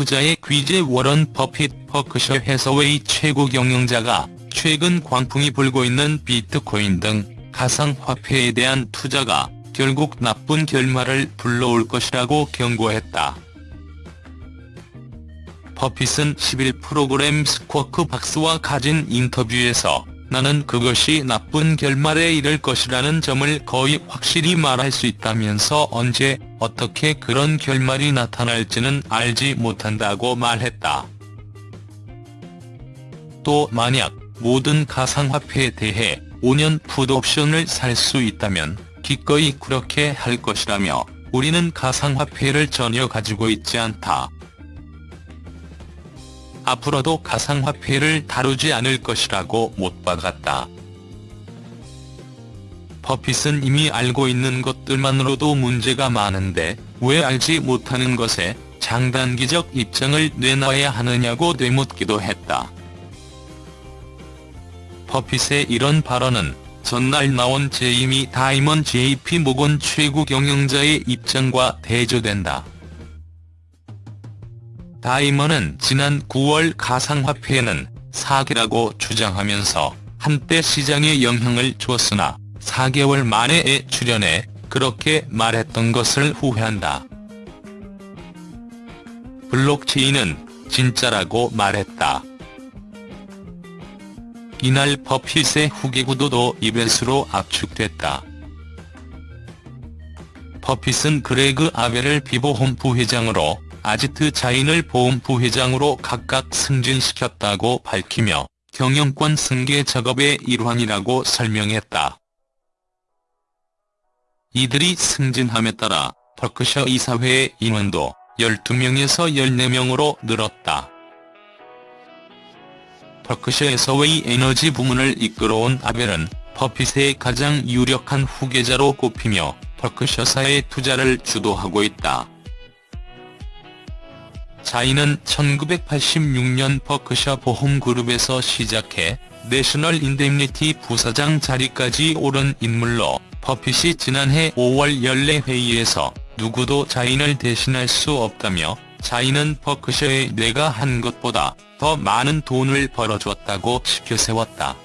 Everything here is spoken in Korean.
투자의 귀재 워런 버핏 버크셔 해서웨이 최고 경영자가 최근 광풍이 불고 있는 비트코인 등 가상화폐에 대한 투자가 결국 나쁜 결말을 불러올 것이라고 경고했다. 버핏은 11 프로그램 스쿼크 박스와 가진 인터뷰에서 나는 그것이 나쁜 결말에 이를 것이라는 점을 거의 확실히 말할 수 있다면서 언제 어떻게 그런 결말이 나타날지는 알지 못한다고 말했다. 또 만약 모든 가상화폐에 대해 5년 풋옵션을 살 수 있다면 기꺼이 그렇게 할 것이라며 우리는 가상화폐를 전혀 가지고 있지 않다. 앞으로도 가상화폐를 다루지 않을 것이라고 못 박았다. 버핏은 이미 알고 있는 것들만으로도 문제가 많은데 왜 알지 못하는 것에 장단기적 입장을 내놔야 하느냐고 되묻기도 했다. 버핏의 이런 발언은 전날 나온 제이미 다이먼 JP 모건 최고 경영자의 입장과 대조된다. 다이먼은 지난 9월 가상화폐는 사기라고 주장하면서 한때 시장에 영향을 줬으나 4개월 만에 출연해 그렇게 말했던 것을 후회한다. 블록체인은 진짜라고 말했다. 이날 버핏의 후계 구도도 이벤트로 압축됐다. 버핏은 그레그 아벨을 비보험 부회장으로 아지트 자인을 보험 부회장으로 각각 승진시켰다고 밝히며 경영권 승계 작업의 일환이라고 설명했다. 이들이 승진함에 따라 버크셔 이사회의 인원도 12명에서 14명으로 늘었다. 버크셔 해서웨이 에너지 부문을 이끌어온 아벨은 버핏의 가장 유력한 후계자로 꼽히며 버크셔사의 투자를 주도하고 있다. 자인은 1986년 버크셔 보험그룹에서 시작해 내셔널 인데미니티 부사장 자리까지 오른 인물로 버핏이 지난해 5월 연례 회의에서 누구도 자인을 대신할 수 없다며 자인은 버크셔에 내가 한 것보다 더 많은 돈을 벌어줬다고 치켜세웠다.